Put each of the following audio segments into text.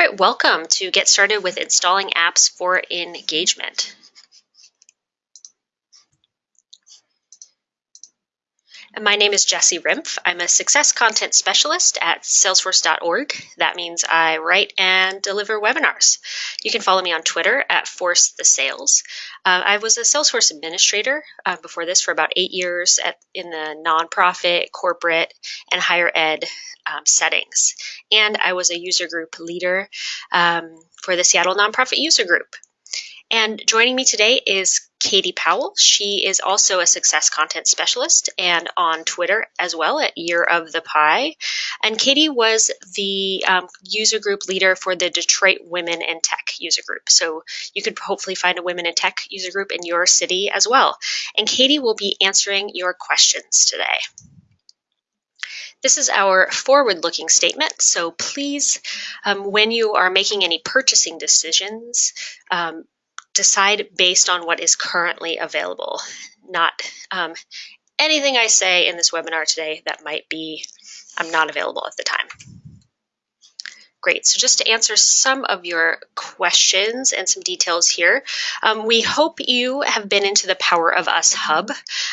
All right, welcome to get started with installing apps for engagement. My name is Jessie Rimpf. I'm a success content specialist at salesforce.org. That means I write and deliver webinars. You can follow me on Twitter at Force the Sales. Uh, I was a Salesforce administrator uh, before this for about eight years at, in the nonprofit, corporate, and higher ed um, settings. And I was a user group leader um, for the Seattle Nonprofit User Group. And joining me today is Katie Powell. She is also a success content specialist and on Twitter as well at Year of the Pie. And Katie was the um, user group leader for the Detroit Women in Tech user group. So you could hopefully find a Women in Tech user group in your city as well. And Katie will be answering your questions today. This is our forward-looking statement, so please, um, when you are making any purchasing decisions, um, decide based on what is currently available, not um, anything I say in this webinar today that might be um, not available at the time. Great, so just to answer some of your questions and some details here, um, we hope you have been into the Power of Us Hub.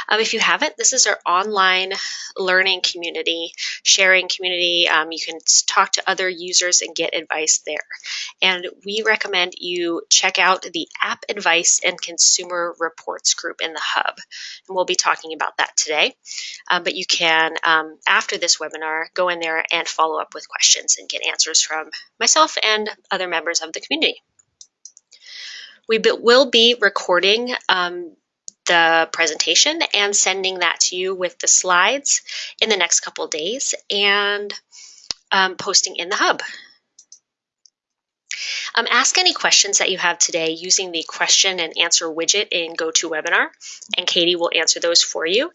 Um, if you haven't, this is our online learning community, sharing community. Um, you can talk to other users and get advice there. And we recommend you check out the App Advice and Consumer Reports group in the Hub. And we'll be talking about that today. Um, but you can, um, after this webinar, go in there and follow up with questions and get answers from from myself and other members of the community. We will be recording um, the presentation and sending that to you with the slides in the next couple days and um, posting in the hub. Um, ask any questions that you have today using the question and answer widget in GoToWebinar, and Katie will answer those for you.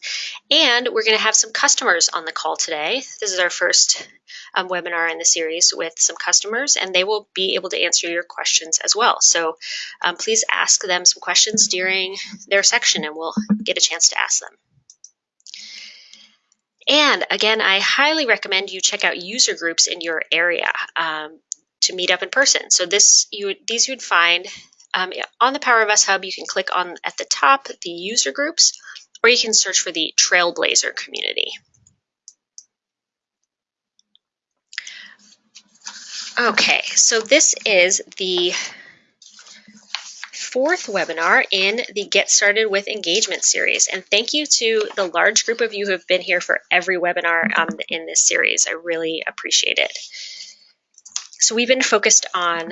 And we're going to have some customers on the call today. This is our first um, webinar in the series with some customers, and they will be able to answer your questions as well. So um, please ask them some questions during their section, and we'll get a chance to ask them. And again, I highly recommend you check out user groups in your area. Um, to meet up in person. So this you these you would find um, on the Power of Us Hub. You can click on at the top the user groups, or you can search for the Trailblazer community. Okay, so this is the fourth webinar in the Get Started with Engagement series. And thank you to the large group of you who have been here for every webinar um, in this series. I really appreciate it. So we've been focused on,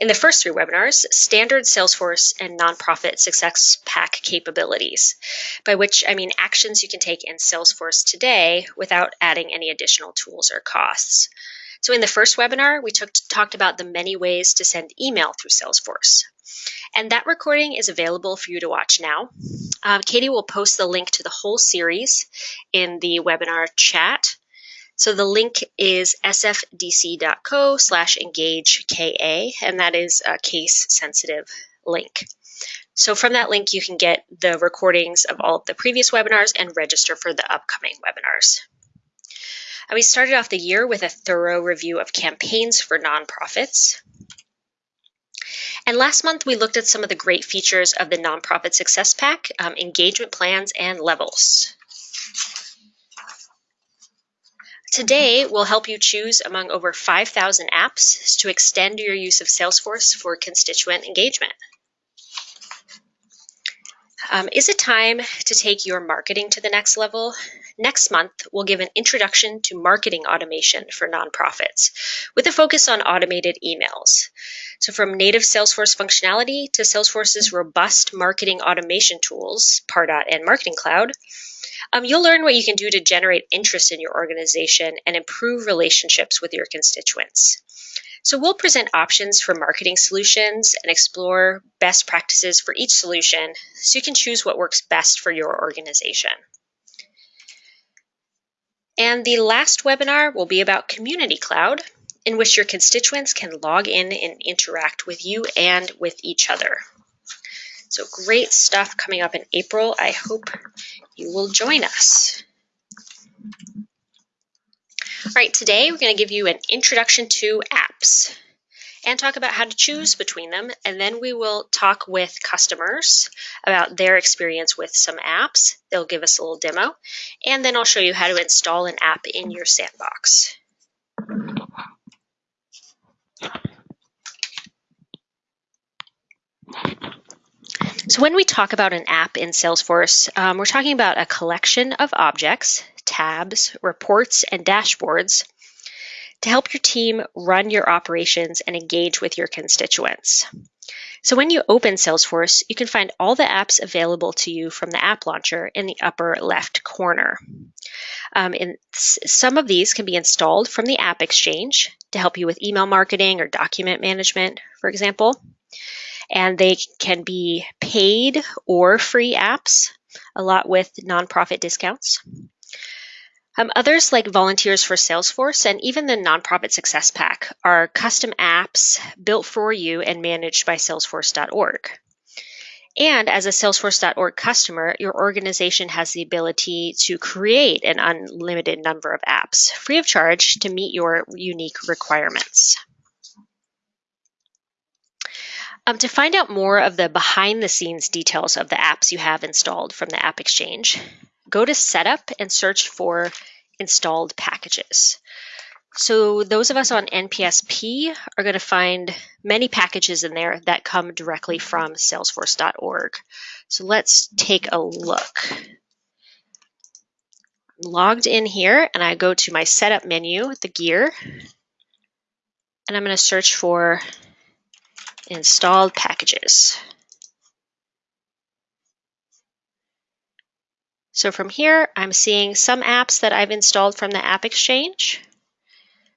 in the first three webinars, standard Salesforce and nonprofit success pack capabilities, by which I mean actions you can take in Salesforce today without adding any additional tools or costs. So in the first webinar, we took, talked about the many ways to send email through Salesforce. And that recording is available for you to watch now. Um, Katie will post the link to the whole series in the webinar chat. So the link is sfdc.co slash engageka, and that is a case sensitive link. So from that link, you can get the recordings of all of the previous webinars and register for the upcoming webinars. And we started off the year with a thorough review of campaigns for nonprofits. And last month, we looked at some of the great features of the Nonprofit Success Pack, um, engagement plans, and levels. Today, we'll help you choose among over 5,000 apps to extend your use of Salesforce for constituent engagement. Um, is it time to take your marketing to the next level? Next month, we'll give an introduction to marketing automation for nonprofits with a focus on automated emails. So from native Salesforce functionality to Salesforce's robust marketing automation tools, Pardot and Marketing Cloud, um, you'll learn what you can do to generate interest in your organization and improve relationships with your constituents. So we'll present options for marketing solutions and explore best practices for each solution so you can choose what works best for your organization. And the last webinar will be about Community Cloud, in which your constituents can log in and interact with you and with each other. So great stuff coming up in April. I hope you will join us. All right, today we're going to give you an introduction to apps. and talk about how to choose between them. And then we will talk with customers about their experience with some apps. They'll give us a little demo. And then I'll show you how to install an app in your sandbox. So when we talk about an app in Salesforce, um, we're talking about a collection of objects, tabs, reports, and dashboards to help your team run your operations and engage with your constituents. So when you open Salesforce, you can find all the apps available to you from the app launcher in the upper left corner. Um, some of these can be installed from the App Exchange to help you with email marketing or document management, for example and they can be paid or free apps, a lot with nonprofit discounts. Um, others, like Volunteers for Salesforce and even the Nonprofit Success Pack, are custom apps built for you and managed by Salesforce.org. And as a Salesforce.org customer, your organization has the ability to create an unlimited number of apps free of charge to meet your unique requirements. Um, to find out more of the behind the scenes details of the apps you have installed from the App Exchange, go to Setup and search for installed packages. So those of us on NPSP are going to find many packages in there that come directly from salesforce.org. So let's take a look. I'm logged in here and I go to my setup menu, the gear, and I'm going to search for installed packages. So from here, I'm seeing some apps that I've installed from the App Exchange.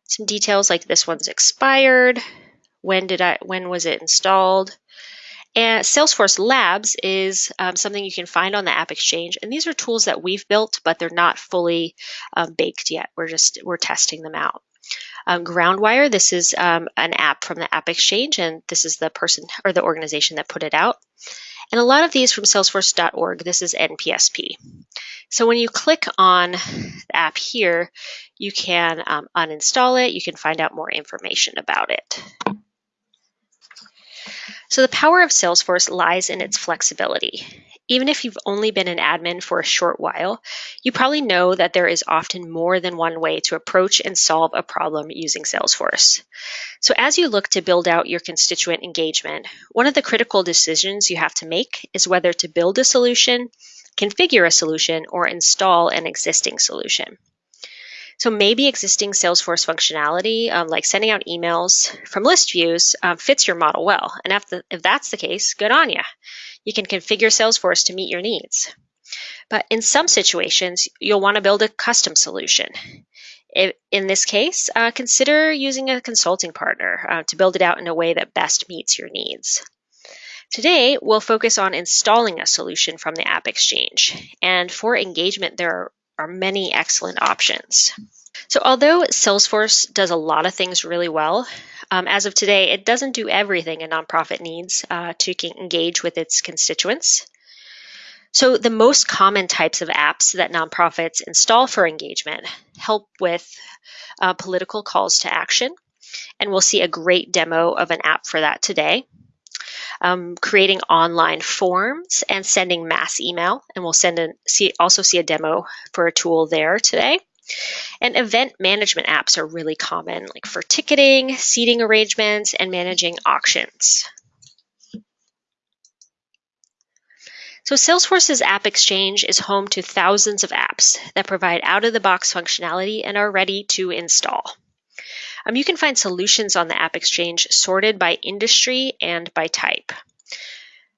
Some details like this one's expired, when did I, when was it installed? And Salesforce Labs is um, something you can find on the App Exchange, and these are tools that we've built, but they're not fully um, baked yet. We're just we're testing them out. Um, Groundwire, this is um, an app from the App Exchange, and this is the person or the organization that put it out. And a lot of these from salesforce.org, this is NPSP. So when you click on the app here, you can um, uninstall it, you can find out more information about it. So the power of Salesforce lies in its flexibility. Even if you've only been an admin for a short while, you probably know that there is often more than one way to approach and solve a problem using Salesforce. So as you look to build out your constituent engagement, one of the critical decisions you have to make is whether to build a solution, configure a solution, or install an existing solution. So maybe existing Salesforce functionality, um, like sending out emails from list views, um, fits your model well. And if, the, if that's the case, good on you you can configure Salesforce to meet your needs. But in some situations, you'll want to build a custom solution. In this case, uh, consider using a consulting partner uh, to build it out in a way that best meets your needs. Today, we'll focus on installing a solution from the App Exchange. And for engagement, there are many excellent options. So although Salesforce does a lot of things really well, um, as of today, it doesn't do everything a nonprofit needs uh, to engage with its constituents. So the most common types of apps that nonprofits install for engagement help with uh, political calls to action. And we'll see a great demo of an app for that today. Um, creating online forms and sending mass email. And we'll send a, see, also see a demo for a tool there today. And event management apps are really common, like for ticketing, seating arrangements, and managing auctions. So Salesforce's App Exchange is home to thousands of apps that provide out-of-the-box functionality and are ready to install. Um, you can find solutions on the App Exchange sorted by industry and by type.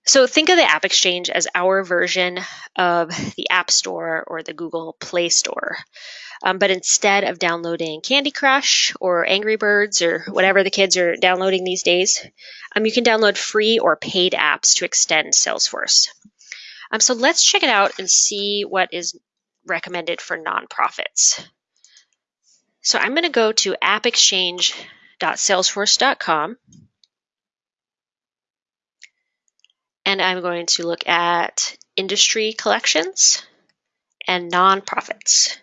So think of the App Exchange as our version of the App Store or the Google Play Store. Um, but instead of downloading Candy Crush or Angry Birds or whatever the kids are downloading these days, um, you can download free or paid apps to extend Salesforce. Um, so let's check it out and see what is recommended for nonprofits. So I'm going to go to appexchange.salesforce.com and I'm going to look at industry collections and nonprofits.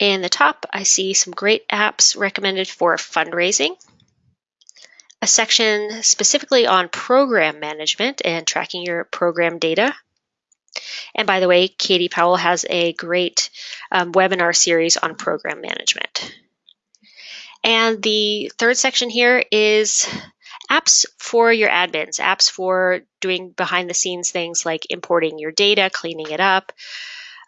In the top, I see some great apps recommended for fundraising, a section specifically on program management and tracking your program data. And by the way, Katie Powell has a great um, webinar series on program management. And the third section here is apps for your admins, apps for doing behind the scenes things like importing your data, cleaning it up,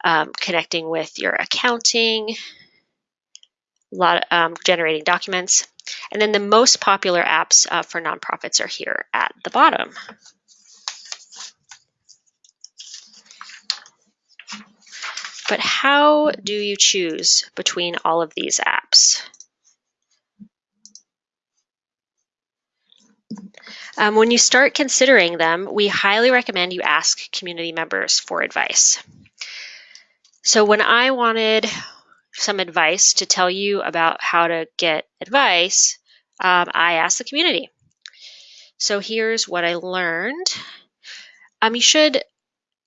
um, connecting with your accounting, a lot of, um, generating documents. And then the most popular apps uh, for nonprofits are here at the bottom. But how do you choose between all of these apps? Um, when you start considering them, we highly recommend you ask community members for advice. So when I wanted some advice to tell you about how to get advice, um, I asked the community. So here's what I learned. Um, you should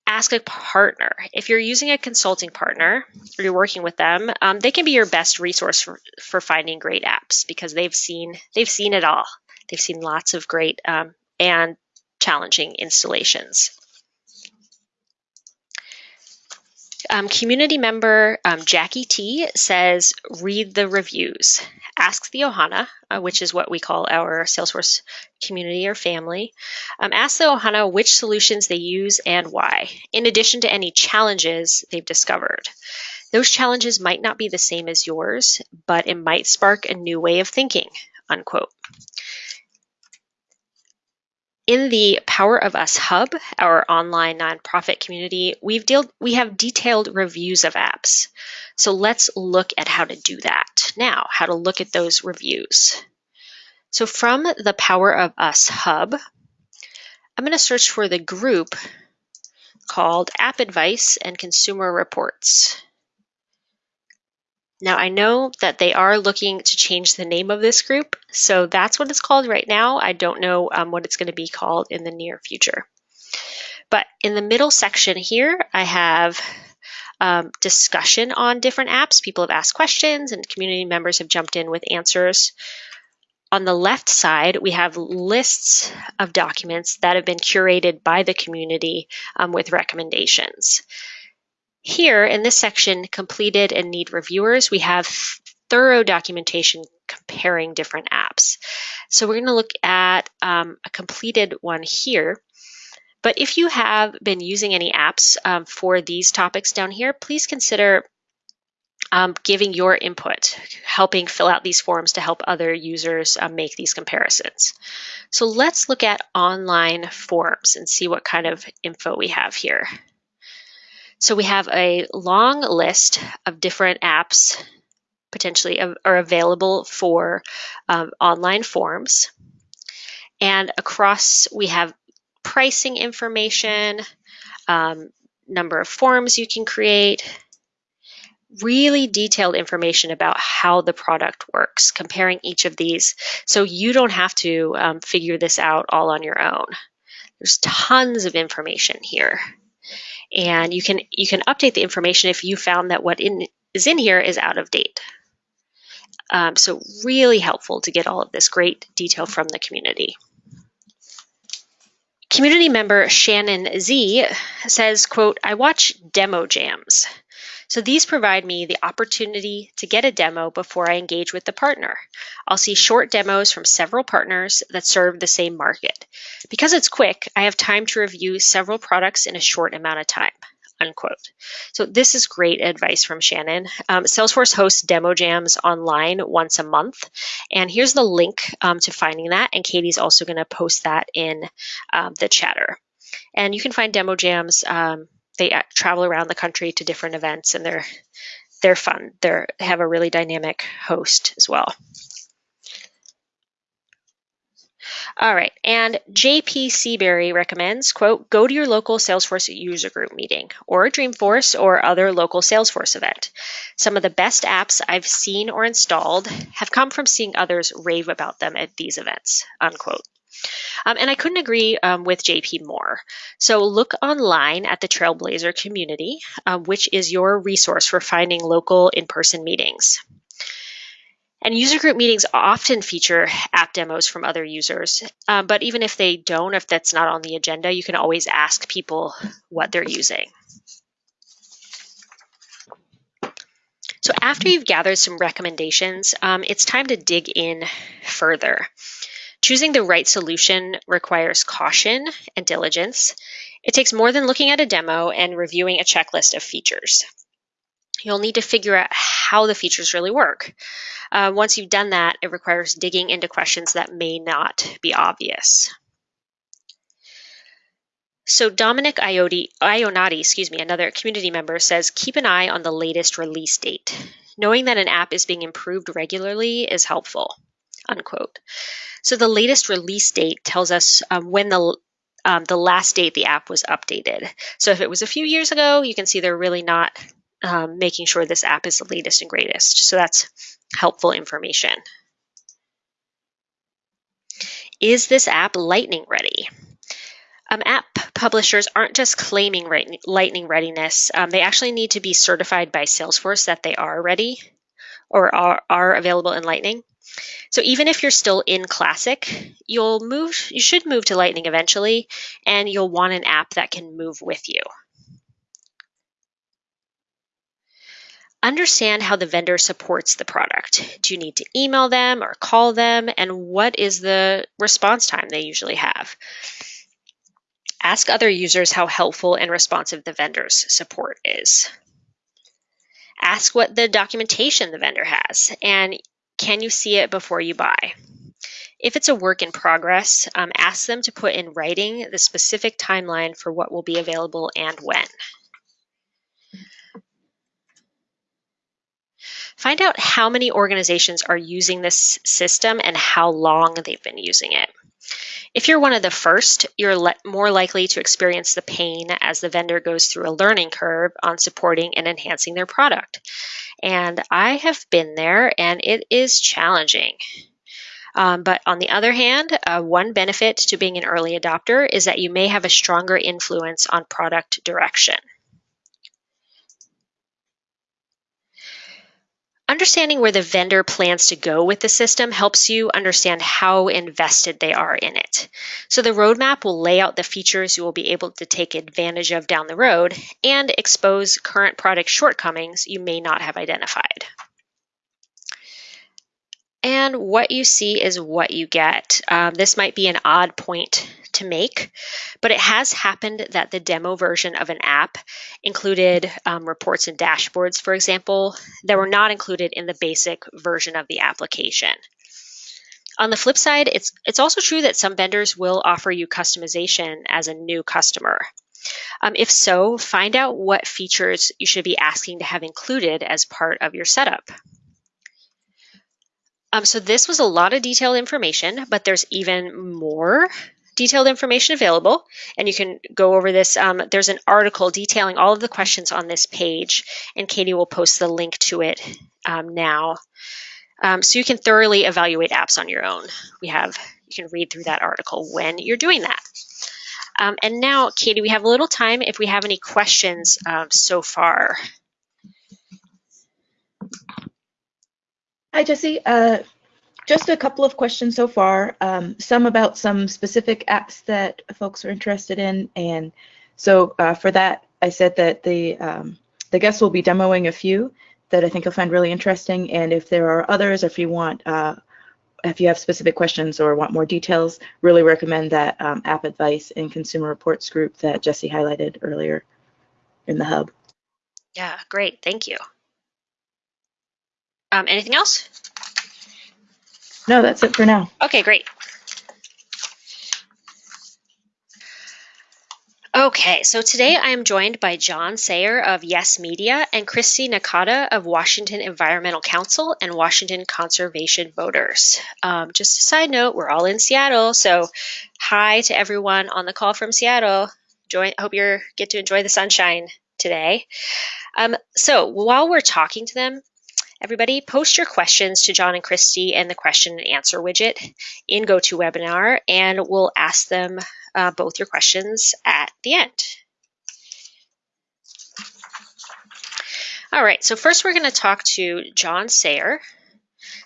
ask a partner. If you're using a consulting partner or you're working with them, um, they can be your best resource for, for finding great apps because they've seen they've seen it all. They've seen lots of great um, and challenging installations. Um, community member um, Jackie T says, read the reviews. Ask the Ohana, uh, which is what we call our Salesforce community or family. Um, ask the Ohana which solutions they use and why, in addition to any challenges they've discovered. Those challenges might not be the same as yours, but it might spark a new way of thinking, unquote. In the Power of Us Hub, our online nonprofit community, we've dealt, we have detailed reviews of apps. So let's look at how to do that now, how to look at those reviews. So from the Power of Us Hub, I'm going to search for the group called App Advice and Consumer Reports. Now I know that they are looking to change the name of this group, so that's what it's called right now. I don't know um, what it's going to be called in the near future. But in the middle section here, I have um, discussion on different apps. People have asked questions and community members have jumped in with answers. On the left side, we have lists of documents that have been curated by the community um, with recommendations. Here in this section, completed and need reviewers, we have thorough documentation comparing different apps. So we're going to look at um, a completed one here. But if you have been using any apps um, for these topics down here, please consider um, giving your input, helping fill out these forms to help other users um, make these comparisons. So let's look at online forms and see what kind of info we have here. So we have a long list of different apps potentially are available for um, online forms. And across we have pricing information, um, number of forms you can create, really detailed information about how the product works, comparing each of these so you don't have to um, figure this out all on your own. There's tons of information here and you can you can update the information if you found that what in, is in here is out of date. Um, so really helpful to get all of this great detail from the community. Community member Shannon Z says, quote, I watch demo jams. So these provide me the opportunity to get a demo before I engage with the partner. I'll see short demos from several partners that serve the same market. Because it's quick, I have time to review several products in a short amount of time unquote. So this is great advice from Shannon. Um, Salesforce hosts demo jams online once a month. And here's the link um, to finding that. And Katie's also going to post that in um, the chatter. And you can find demo jams um, they travel around the country to different events and they're they're fun. They're, they have a really dynamic host as well. All right, and JP Seabury recommends, quote, go to your local Salesforce user group meeting or Dreamforce or other local Salesforce event. Some of the best apps I've seen or installed have come from seeing others rave about them at these events, unquote. Um, and I couldn't agree um, with JP more. So look online at the Trailblazer community, um, which is your resource for finding local in-person meetings. And user group meetings often feature app demos from other users. Um, but even if they don't, if that's not on the agenda, you can always ask people what they're using. So after you've gathered some recommendations, um, it's time to dig in further. Choosing the right solution requires caution and diligence. It takes more than looking at a demo and reviewing a checklist of features. You'll need to figure out how the features really work. Uh, once you've done that, it requires digging into questions that may not be obvious. So Dominic Iodi, Ionati, excuse me, another community member says, keep an eye on the latest release date. Knowing that an app is being improved regularly is helpful, unquote. So the latest release date tells us um, when the um, the last date the app was updated. So if it was a few years ago, you can see they're really not um, making sure this app is the latest and greatest. So that's helpful information. Is this app Lightning ready? Um, app publishers aren't just claiming Lightning readiness. Um, they actually need to be certified by Salesforce that they are ready or are, are available in Lightning. So even if you're still in Classic, you'll move, you should move to Lightning eventually, and you'll want an app that can move with you. Understand how the vendor supports the product. Do you need to email them or call them? And what is the response time they usually have? Ask other users how helpful and responsive the vendor's support is. Ask what the documentation the vendor has, and can you see it before you buy? If it's a work in progress, um, ask them to put in writing the specific timeline for what will be available and when. Find out how many organizations are using this system and how long they've been using it. If you're one of the first, you're more likely to experience the pain as the vendor goes through a learning curve on supporting and enhancing their product. And I have been there and it is challenging. Um, but on the other hand, uh, one benefit to being an early adopter is that you may have a stronger influence on product direction. Understanding where the vendor plans to go with the system helps you understand how invested they are in it. So the roadmap will lay out the features you will be able to take advantage of down the road and expose current product shortcomings you may not have identified. And what you see is what you get. Um, this might be an odd point to make, but it has happened that the demo version of an app included um, reports and dashboards, for example, that were not included in the basic version of the application. On the flip side, it's, it's also true that some vendors will offer you customization as a new customer. Um, if so, find out what features you should be asking to have included as part of your setup. Um, so this was a lot of detailed information, but there's even more detailed information available, and you can go over this. Um, there's an article detailing all of the questions on this page, and Katie will post the link to it um, now. Um, so you can thoroughly evaluate apps on your own. We have, you can read through that article when you're doing that. Um, and now, Katie, we have a little time if we have any questions um, so far. Hi, Jesse. Uh, just a couple of questions so far, um, some about some specific apps that folks are interested in. And so uh, for that, I said that the, um, the guests will be demoing a few that I think you'll find really interesting. And if there are others, if you want, uh, if you have specific questions or want more details, really recommend that um, app advice and consumer reports group that Jesse highlighted earlier in the hub. Yeah, great. Thank you. Um, anything else? No, that's it for now. Okay, great. Okay, so today I am joined by John Sayer of Yes Media and Christy Nakata of Washington Environmental Council and Washington Conservation Voters. Um, just a side note, we're all in Seattle, so hi to everyone on the call from Seattle. Join, hope you get to enjoy the sunshine today. Um, so while we're talking to them, Everybody, post your questions to John and Christy in the question and answer widget in GoToWebinar, and we'll ask them uh, both your questions at the end. All right, so first we're going to talk to John Sayer,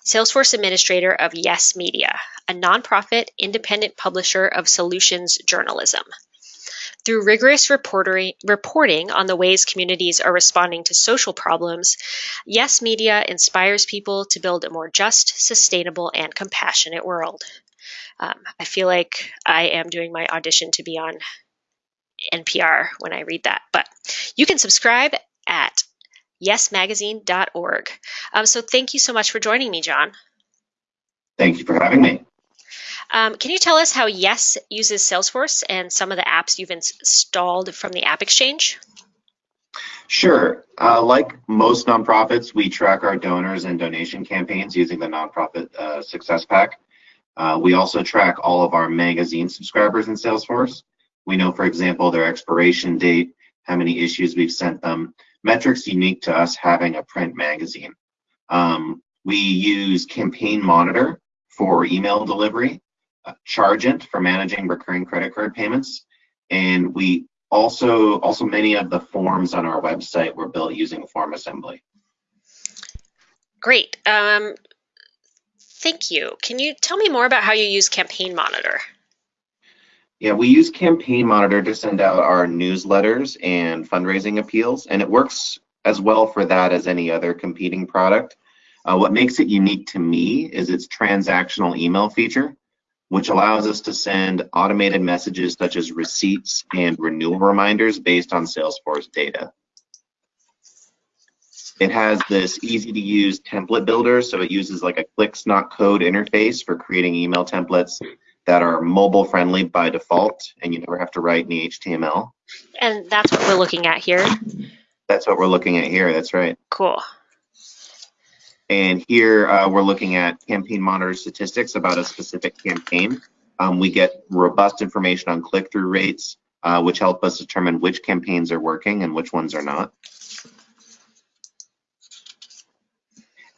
Salesforce Administrator of Yes Media, a nonprofit independent publisher of solutions journalism. Through rigorous reporting on the ways communities are responding to social problems, Yes Media inspires people to build a more just, sustainable, and compassionate world. Um, I feel like I am doing my audition to be on NPR when I read that, but you can subscribe at yesmagazine.org. Um, so thank you so much for joining me, John. Thank you for having me. Um, can you tell us how Yes uses Salesforce and some of the apps you've installed from the App Exchange? Sure. Uh, like most nonprofits, we track our donors and donation campaigns using the Nonprofit uh, Success Pack. Uh, we also track all of our magazine subscribers in Salesforce. We know, for example, their expiration date, how many issues we've sent them, metrics unique to us having a print magazine. Um, we use Campaign Monitor for email delivery, Chargent for managing recurring credit card payments, and we also also many of the forms on our website were built using FormAssembly. Great. Um, thank you. Can you tell me more about how you use Campaign Monitor? Yeah, we use Campaign Monitor to send out our newsletters and fundraising appeals, and it works as well for that as any other competing product. Uh, what makes it unique to me is its transactional email feature which allows us to send automated messages such as receipts and renewal reminders based on Salesforce data. It has this easy to use template builder, so it uses like a clicks not code interface for creating email templates that are mobile friendly by default and you never have to write any HTML. And that's what we're looking at here. That's what we're looking at here, that's right. Cool. And here uh, we're looking at campaign monitor statistics about a specific campaign. Um, we get robust information on click-through rates, uh, which help us determine which campaigns are working and which ones are not.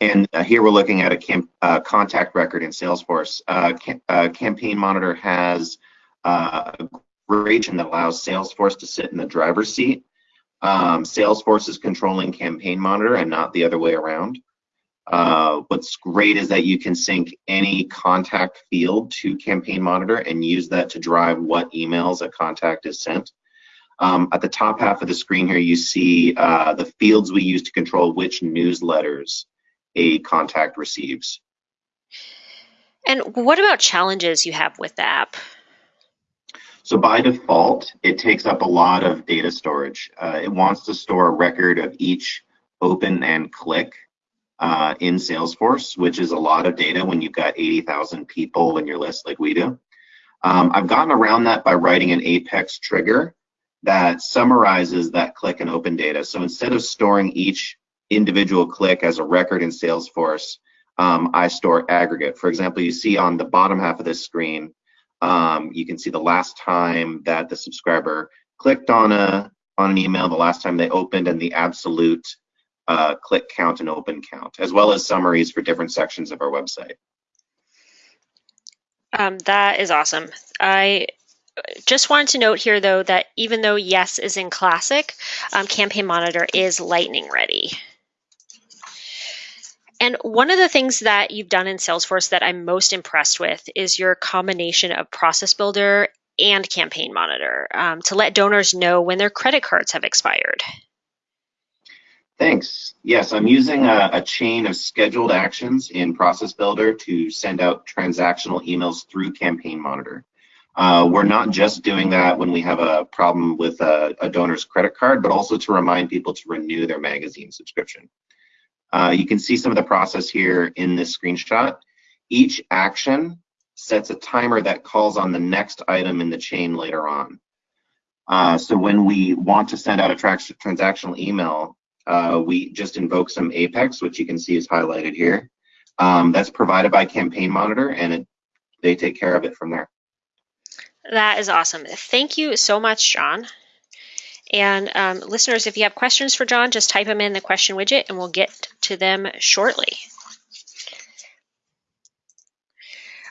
And uh, here we're looking at a uh, contact record in Salesforce. Uh, uh, campaign Monitor has a region that allows Salesforce to sit in the driver's seat. Um, Salesforce is controlling Campaign Monitor and not the other way around. Uh, what's great is that you can sync any contact field to Campaign Monitor and use that to drive what emails a contact is sent. Um, at the top half of the screen here, you see uh, the fields we use to control which newsletters a contact receives. And what about challenges you have with the app? So by default, it takes up a lot of data storage. Uh, it wants to store a record of each open and click uh, in Salesforce, which is a lot of data when you've got 80,000 people in your list like we do. Um, I've gotten around that by writing an Apex trigger that summarizes that click and open data. So instead of storing each individual click as a record in Salesforce, um, I store aggregate. For example, you see on the bottom half of this screen, um, you can see the last time that the subscriber clicked on a on an email, the last time they opened, and the absolute uh, click count and open count, as well as summaries for different sections of our website. Um, that is awesome. I just wanted to note here, though, that even though Yes is in Classic, um, Campaign Monitor is Lightning ready. And one of the things that you've done in Salesforce that I'm most impressed with is your combination of Process Builder and Campaign Monitor um, to let donors know when their credit cards have expired. Thanks. Yes, I'm using a, a, chain of scheduled actions in Process Builder to send out transactional emails through Campaign Monitor. Uh, we're not just doing that when we have a problem with a, a, donor's credit card, but also to remind people to renew their magazine subscription. Uh, you can see some of the process here in this screenshot. Each action sets a timer that calls on the next item in the chain later on. Uh, so when we want to send out a transactional email, uh, we just invoke some Apex, which you can see is highlighted here. Um, that's provided by Campaign Monitor, and it, they take care of it from there. That is awesome. Thank you so much, John. And um, listeners, if you have questions for John, just type them in the question widget and we'll get to them shortly.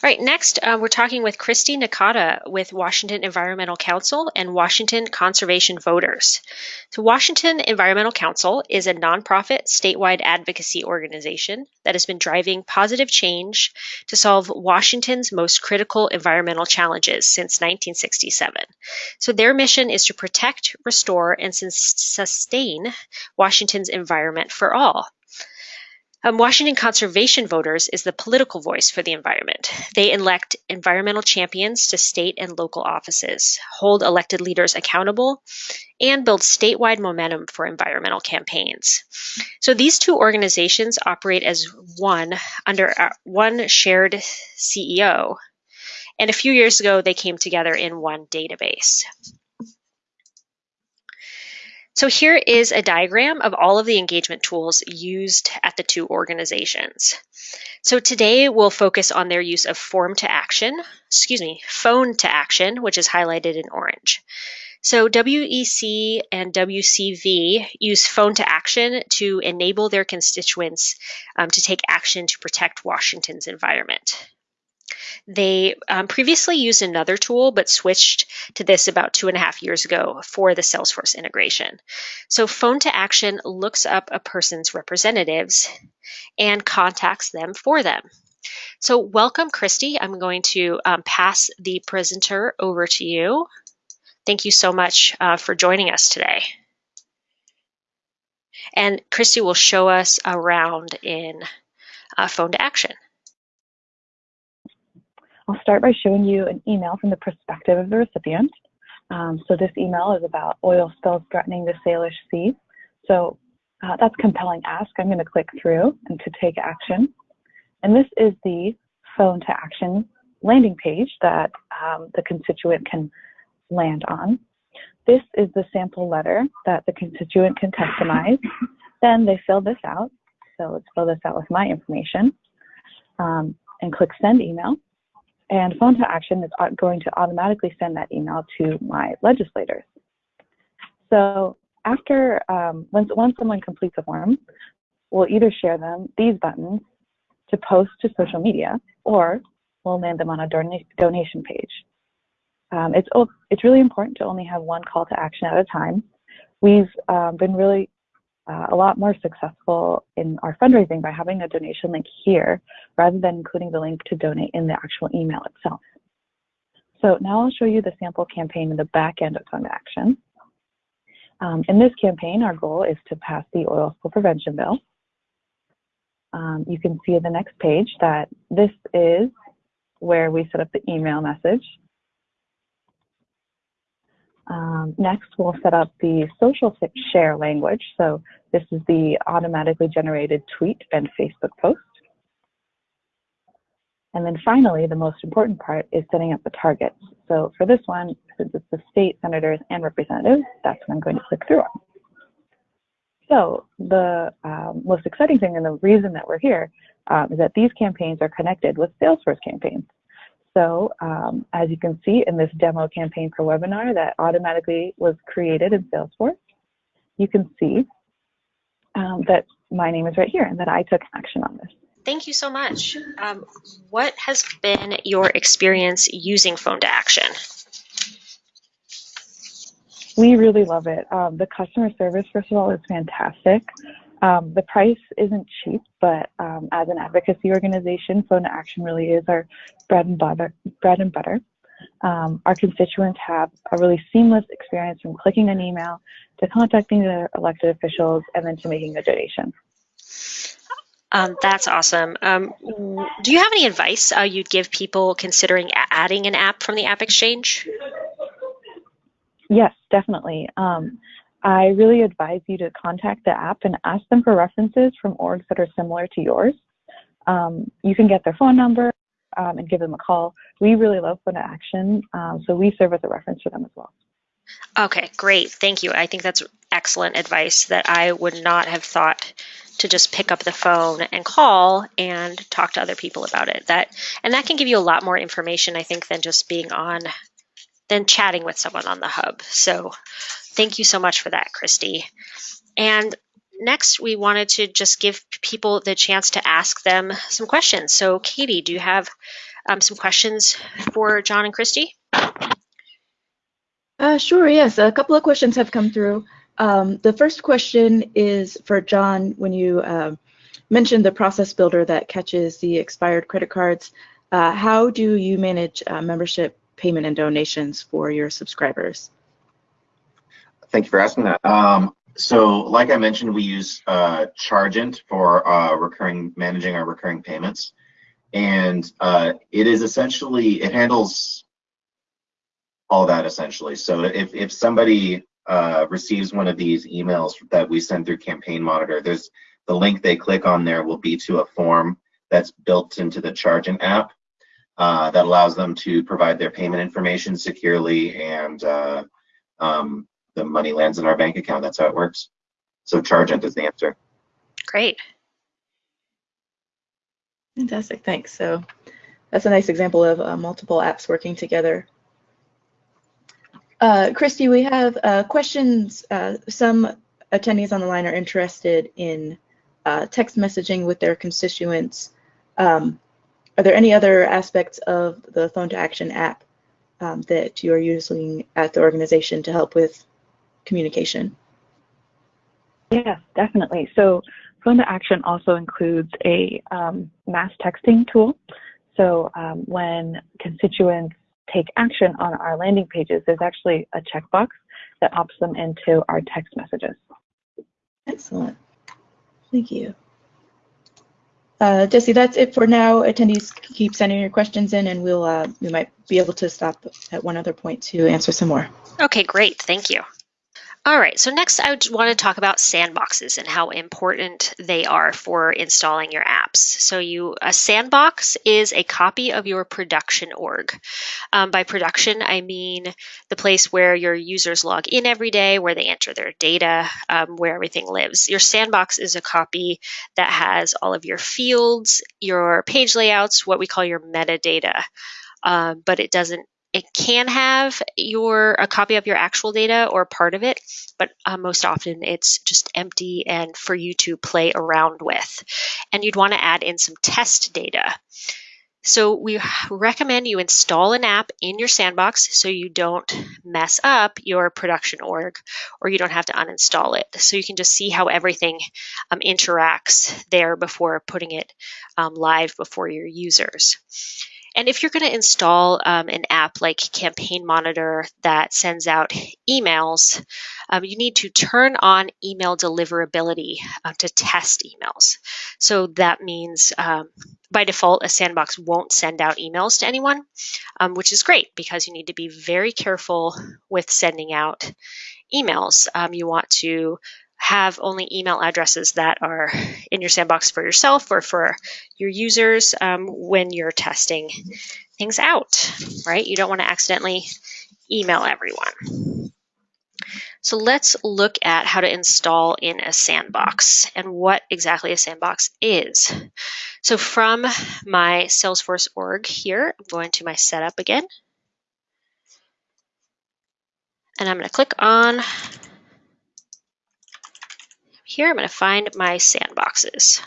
All right, next uh, we're talking with Christy Nakata with Washington Environmental Council and Washington Conservation Voters. So Washington Environmental Council is a nonprofit statewide advocacy organization that has been driving positive change to solve Washington's most critical environmental challenges since 1967. So their mission is to protect, restore, and sustain Washington's environment for all. Um, Washington Conservation Voters is the political voice for the environment. They elect environmental champions to state and local offices, hold elected leaders accountable, and build statewide momentum for environmental campaigns. So these two organizations operate as one under uh, one shared CEO. And a few years ago, they came together in one database. So here is a diagram of all of the engagement tools used at the two organizations. So today we'll focus on their use of form to action, excuse me, phone to action, which is highlighted in orange. So WEC and WCV use phone to action to enable their constituents um, to take action to protect Washington's environment. They um, previously used another tool, but switched to this about two and a half years ago for the Salesforce integration. So Phone to Action looks up a person's representatives and contacts them for them. So welcome, Christy. I'm going to um, pass the presenter over to you. Thank you so much uh, for joining us today. And Christy will show us around in uh, Phone to Action. I'll start by showing you an email from the perspective of the recipient. Um, so this email is about oil spills threatening the Salish Sea. So uh, that's compelling ask. I'm going to click through and to take action. And this is the phone to action landing page that um, the constituent can land on. This is the sample letter that the constituent can customize. then they fill this out. So let's fill this out with my information um, and click send email. And phone to action is going to automatically send that email to my legislators. So after, um, once, once someone completes a form, we'll either share them, these buttons, to post to social media, or we'll land them on a donation page. Um, it's, it's really important to only have one call to action at a time. We've um, been really uh, a lot more successful in our fundraising by having a donation link here rather than including the link to donate in the actual email itself. So now I'll show you the sample campaign in the back end of Phone Action. Um, in this campaign, our goal is to pass the oil spill prevention bill. Um, you can see in the next page that this is where we set up the email message. Um, next, we'll set up the social share language. So this is the automatically generated tweet and Facebook post. And then finally, the most important part is setting up the targets. So for this one, since it's the state senators and representatives, that's what I'm going to click through on. So the um, most exciting thing and the reason that we're here um, is that these campaigns are connected with Salesforce campaigns. So um, as you can see in this demo campaign for webinar that automatically was created in Salesforce, you can see um, that my name is right here and that I took action on this. Thank you so much. Um, what has been your experience using Phone to Action? We really love it. Um, the customer service, first of all, is fantastic. Um, the price isn't cheap, but um, as an advocacy organization, Phone to Action really is our bread and butter. Bread and butter. Um, our constituents have a really seamless experience from clicking an email to contacting their elected officials and then to making a donation. Um, that's awesome. Um, do you have any advice uh, you'd give people considering adding an app from the App Exchange? Yes, definitely. Um, I really advise you to contact the app and ask them for references from orgs that are similar to yours. Um, you can get their phone number um, and give them a call. We really love Phone to Action, um, so we serve as a reference for them as well. Okay, great. Thank you. I think that's excellent advice that I would not have thought to just pick up the phone and call and talk to other people about it. That and that can give you a lot more information, I think, than just being on than chatting with someone on the hub. So thank you so much for that, Christy. And next, we wanted to just give people the chance to ask them some questions. So Katie, do you have um, some questions for John and Christy? Uh, sure, yes. A couple of questions have come through. Um, the first question is for John. When you uh, mentioned the process builder that catches the expired credit cards, uh, how do you manage uh, membership payment and donations for your subscribers? Thank you for asking that. Um, so, like I mentioned, we use uh, Chargent for uh, recurring managing our recurring payments, and uh, it is essentially it handles all that essentially. So, if if somebody uh, receives one of these emails that we send through Campaign Monitor, there's the link they click on there will be to a form that's built into the Chargent app uh, that allows them to provide their payment information securely and uh, um, the money lands in our bank account. That's how it works. So Chargent is the answer. Great. Fantastic, thanks. So that's a nice example of uh, multiple apps working together. Uh, Christy, we have uh, questions. Uh, some attendees on the line are interested in uh, text messaging with their constituents. Um, are there any other aspects of the Phone to Action app um, that you are using at the organization to help with communication? Yes, definitely. So Phone to Action also includes a um, mass texting tool. So um, when constituents take action on our landing pages, there's actually a checkbox that opts them into our text messages. Excellent. Thank you. Uh, Jesse, that's it for now. Attendees keep sending your questions in and we'll uh, we might be able to stop at one other point to answer some more. Okay, great. Thank you. All right, so next I want to talk about sandboxes and how important they are for installing your apps. So you a sandbox is a copy of your production org. Um, by production, I mean the place where your users log in every day, where they enter their data, um, where everything lives. Your sandbox is a copy that has all of your fields, your page layouts, what we call your metadata. Um, but it doesn't it can have your a copy of your actual data or part of it, but uh, most often it's just empty and for you to play around with. And you'd want to add in some test data. So we recommend you install an app in your sandbox so you don't mess up your production org or you don't have to uninstall it. So you can just see how everything um, interacts there before putting it um, live before your users. And if you're going to install um, an app like Campaign Monitor that sends out emails, um, you need to turn on email deliverability uh, to test emails. So that means um, by default, a sandbox won't send out emails to anyone, um, which is great because you need to be very careful with sending out emails. Um, you want to have only email addresses that are in your sandbox for yourself or for your users um, when you're testing things out, right? You don't want to accidentally email everyone. So let's look at how to install in a sandbox and what exactly a sandbox is. So from my Salesforce org here, I'm going to my setup again. And I'm going to click on here I'm going to find my sandboxes.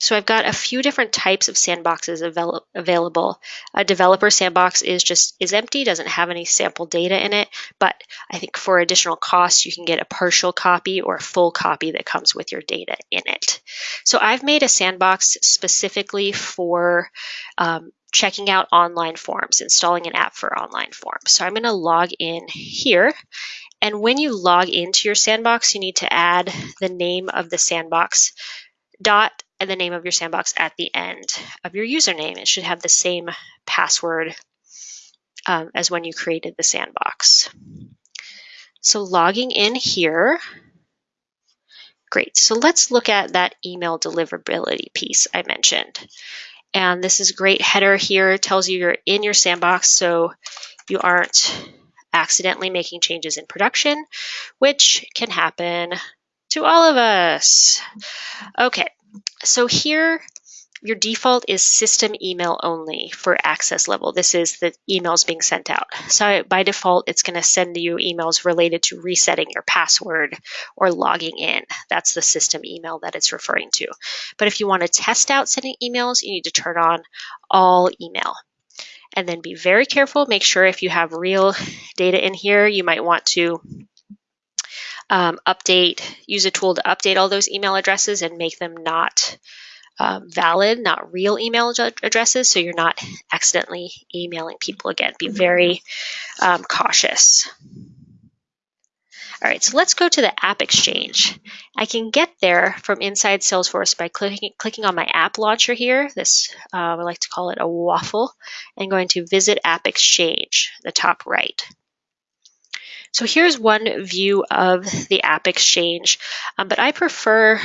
So I've got a few different types of sandboxes avail available. A developer sandbox is just is empty, doesn't have any sample data in it, but I think for additional cost, you can get a partial copy or a full copy that comes with your data in it. So I've made a sandbox specifically for um, checking out online forms, installing an app for online forms. So I'm going to log in here and when you log into your sandbox, you need to add the name of the sandbox dot and the name of your sandbox at the end of your username. It should have the same password um, as when you created the sandbox. So logging in here, great. So let's look at that email deliverability piece I mentioned. And this is a great header here, tells you you're in your sandbox, so you aren't accidentally making changes in production, which can happen to all of us. Okay, so here your default is system email only for access level. This is the emails being sent out. So by default, it's going to send you emails related to resetting your password or logging in. That's the system email that it's referring to. But if you want to test out sending emails, you need to turn on all email. And then be very careful. Make sure if you have real data in here, you might want to um, update, use a tool to update all those email addresses and make them not um, valid, not real email addresses, so you're not accidentally emailing people again. Be very um, cautious. All right, so let's go to the AppExchange. I can get there from inside Salesforce by clicking, clicking on my app launcher here. This, uh, I like to call it a waffle, and going to Visit AppExchange, the top right. So here's one view of the AppExchange, um, but I prefer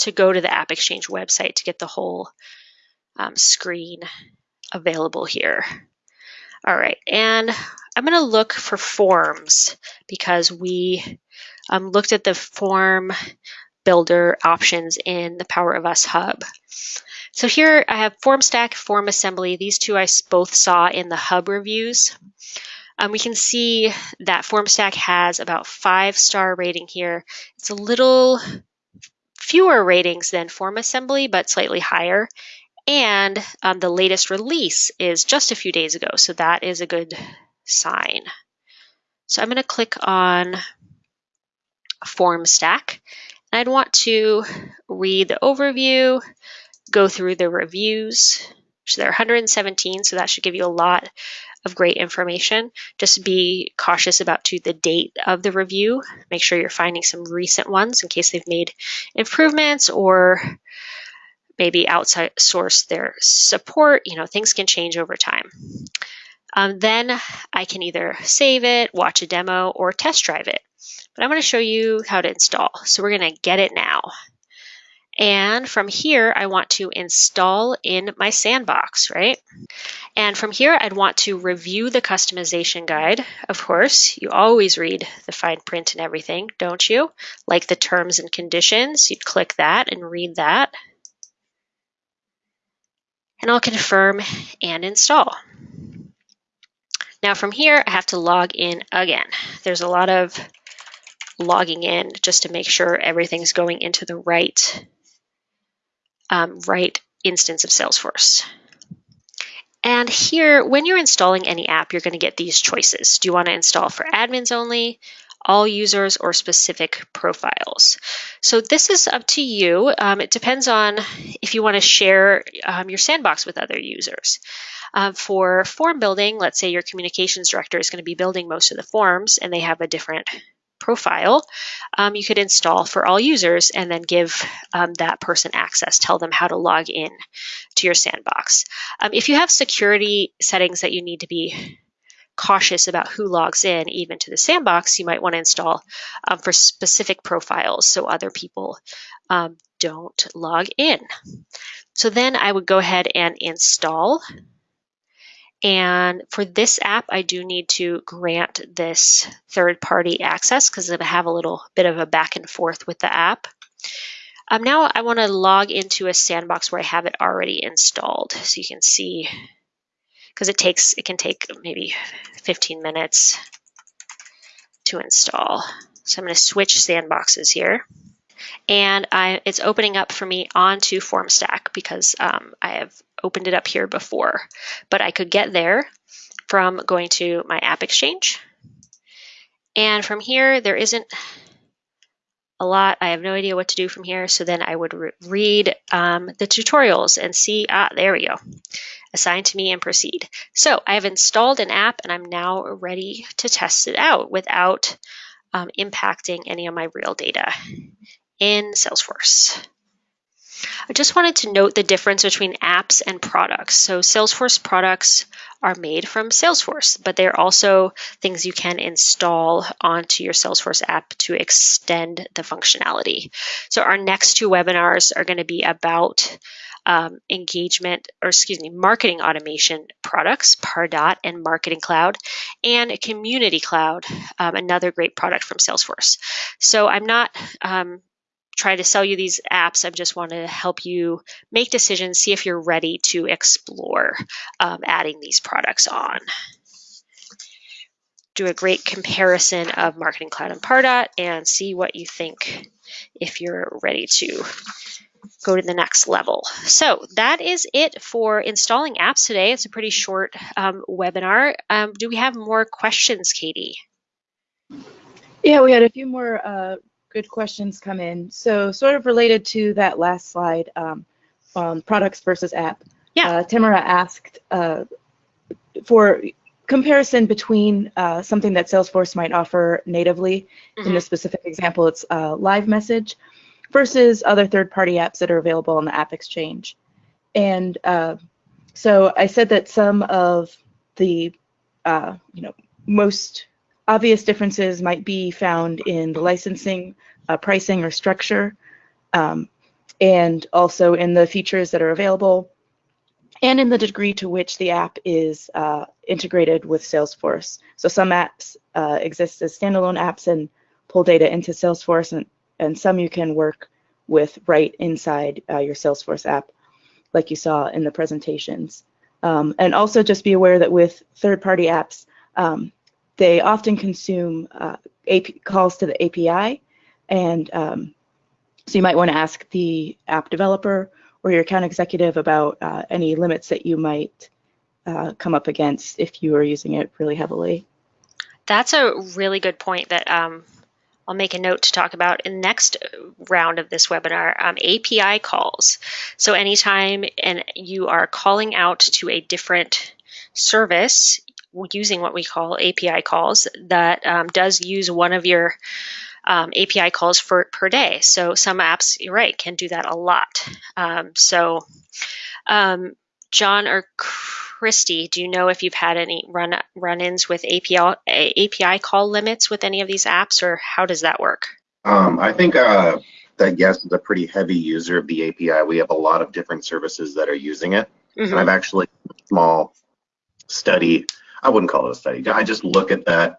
to go to the AppExchange website to get the whole um, screen available here. All right, and I'm going to look for forms because we um, looked at the form builder options in the Power of Us hub. So here I have FormStack, form assembly. These two I both saw in the hub reviews. Um, we can see that FormStack has about five star rating here. It's a little fewer ratings than FormAssembly, but slightly higher. And um, the latest release is just a few days ago, so that is a good sign. So I'm going to click on FormStack. And I'd want to read the overview, go through the reviews. So there are 117, so that should give you a lot of great information. Just be cautious about to the date of the review. Make sure you're finding some recent ones in case they've made improvements or maybe outsource their support. You know, things can change over time. Um, then I can either save it, watch a demo, or test drive it. But I'm going to show you how to install. So we're going to get it now. And from here, I want to install in my sandbox, right? And from here, I'd want to review the customization guide. Of course, you always read the fine print and everything, don't you? Like the terms and conditions, you'd click that and read that. And I'll confirm and install. Now from here, I have to log in again. There's a lot of logging in just to make sure everything's going into the right um, right instance of Salesforce. And here, when you're installing any app, you're going to get these choices. Do you want to install for admins only, all users, or specific profiles? So this is up to you. Um, it depends on if you want to share um, your sandbox with other users. Uh, for form building, let's say your communications director is going to be building most of the forms and they have a different profile, um, you could install for all users and then give um, that person access, tell them how to log in to your sandbox. Um, if you have security settings that you need to be cautious about who logs in even to the sandbox, you might want to install um, for specific profiles so other people um, don't log in. So then I would go ahead and install and for this app, I do need to grant this third party access because I have a little bit of a back and forth with the app. Um, now I want to log into a sandbox where I have it already installed. So you can see, because it takes, it can take maybe 15 minutes to install. So I'm going to switch sandboxes here. And I, it's opening up for me onto FormStack because um, I have opened it up here before, but I could get there from going to my AppExchange. And from here, there isn't a lot. I have no idea what to do from here. So then I would re read um, the tutorials and see, ah, there we go. Assign to me and proceed. So I have installed an app and I'm now ready to test it out without um, impacting any of my real data in Salesforce. I just wanted to note the difference between apps and products. So Salesforce products are made from Salesforce, but they're also things you can install onto your Salesforce app to extend the functionality. So our next two webinars are going to be about um, engagement, or excuse me, marketing automation products, Pardot and Marketing Cloud, and Community Cloud, um, another great product from Salesforce. So I'm not um, try to sell you these apps. I just want to help you make decisions, see if you're ready to explore um, adding these products on. Do a great comparison of Marketing Cloud and Pardot and see what you think if you're ready to go to the next level. So that is it for installing apps today. It's a pretty short um, webinar. Um, do we have more questions, Katie? Yeah, we had a few more uh, good questions come in. So sort of related to that last slide, um, um, products versus app. Yeah. Uh, Tamara asked uh, for comparison between uh, something that Salesforce might offer natively. In Mhm. this specific example, it's uh, LiveMessage versus other third-party apps that are available on the AppExchange. And uh, so I said that some of the, uh, you know, most obvious differences might be found in the licensing, uh, pricing, or structure, um, and also in the features that are available, and in the degree to which the app is uh, integrated with Salesforce. So some apps uh, exist as standalone apps and pull data into Salesforce, and, and some you can work with right inside uh, your Salesforce app, like you saw in the presentations. Um, and also just be aware that with third-party apps, um, they often consume uh, calls to the API, and um, so you might want to ask the app developer or your account executive about uh, any limits that you might uh, come up against if you are using it really heavily. That's a really good point that um, I'll make a note to talk about in the next round of this webinar, um, API calls. So anytime and you are calling out to a different service using what we call API calls that um, does use one of your um, API calls for per day. So some apps, you're right, can do that a lot. Um, so um, John or Christy, do you know if you've had any run run-ins with API API call limits with any of these apps, or how does that work? Um, I think uh, that Yes is a pretty heavy user of the API. We have a lot of different services that are using it. Mhm. And I've actually small study. I wouldn't call it a study. I just look at that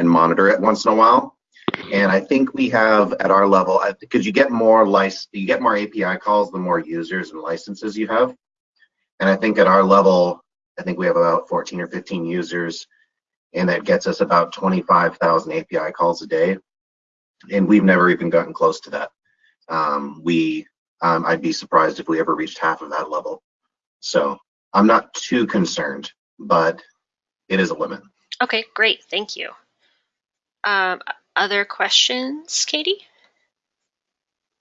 and monitor it once in a while. And I think we have at our level because you get more license, you get more API calls the more users and licenses you have. And I think at our level, I think we have about 14 or 15 users, and that gets us about 25,000 API calls a day. And we've never even gotten close to that. Um, we, um, I'd be surprised if we ever reached half of that level. So I'm not too concerned, but it is a limit. Okay, great, thank you. Um, other questions, Katie?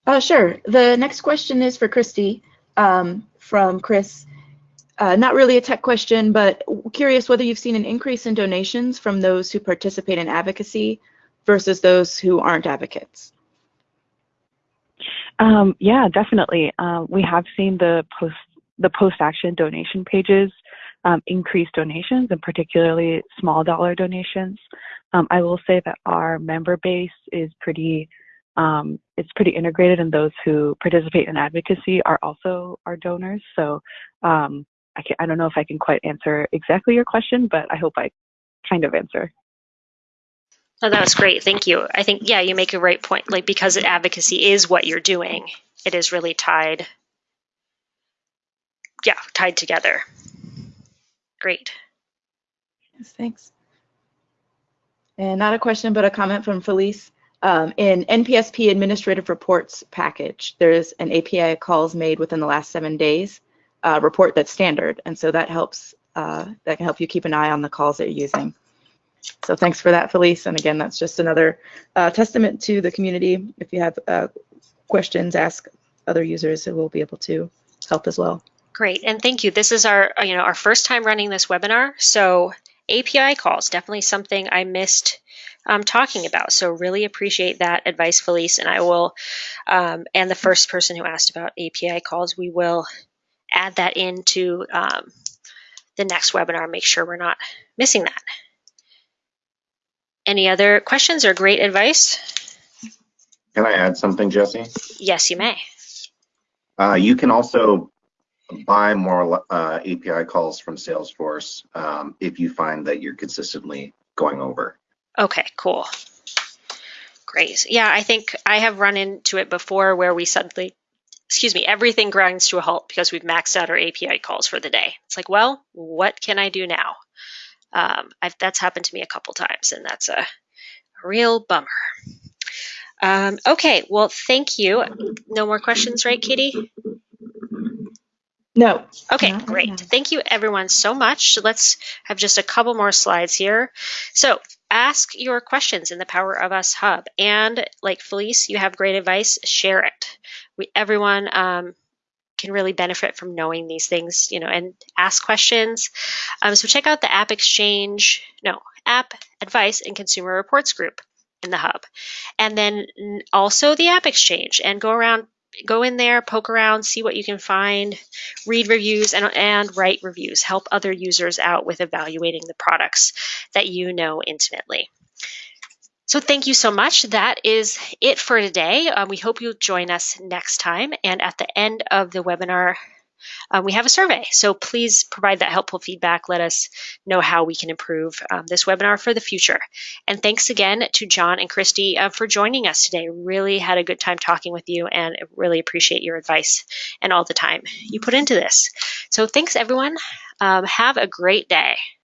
Uh, sure. The next question is for Christy um, from Chris. Uh, not really a tech question, but curious whether you've seen an increase in donations from those who participate in advocacy versus those who aren't advocates. Um, yeah, definitely. Um, we have seen the post the post action donation pages um, increase donations, and particularly small dollar donations. Um, I will say that our member base is pretty um, it's pretty integrated, and those who participate in advocacy are also our donors. So um, I can, I don't know if I can quite answer exactly your question, but I hope I kind of answer. Oh, that was great. Thank you. I think, yeah, you make a right point. Like, because advocacy is what you're doing, it is really tied. Yeah, tied together. Great. Yes, thanks. And not a question, but a comment from Felice. Um, in NPSP administrative reports package, there's an API calls made within the last seven days uh, report that's standard, and so that helps. Uh, that can help you keep an eye on the calls that you're using. So thanks for that, Felice. And again, that's just another uh, testament to the community. If you have uh, questions, ask other users who will be able to help as well. Great, and thank you. This is our, you know, our first time running this webinar, so API calls definitely something I missed um, talking about. So really appreciate that advice, Felice, and I will. Um, and the first person who asked about API calls, we will add that into um, the next webinar. Make sure we're not missing that. Any other questions or great advice? Can I add something, Jesse? Yes, you may. Uh, you can also buy more uh, API calls from Salesforce um, if you find that you're consistently going over. Okay, cool. Great. Yeah, I think I have run into it before where we suddenly, excuse me, everything grinds to a halt because we've maxed out our API calls for the day. It's like, well, what can I do now? Um, I've, that's happened to me a couple times, and that's a, a real bummer. Um, okay, well, thank you. No more questions, right, Katie? No. Okay, Not right great. now. Thank you everyone so much. Let's have just a couple more slides here. So ask your questions in the Power of Us Hub. And like Felice, you have great advice, share it. We, everyone um, can really benefit from knowing these things, you know, and ask questions. Um, so check out the AppExchange, no, App Advice and Consumer Reports group in the Hub. And then also the AppExchange and go around, go in there, poke around, see what you can find read reviews and, and write reviews. Help other users out with evaluating the products that you know intimately. So thank you so much. That is it for today. Um, we hope you'll join us next time. And at the end of the webinar, um, we have a survey. So please provide that helpful feedback. Let us know how we can improve um, this webinar for the future. And thanks again to John and Christy uh, for joining us today. Really had a good time talking with you and really appreciate your advice and all the time you put into this. So thanks everyone. Um, have a great day.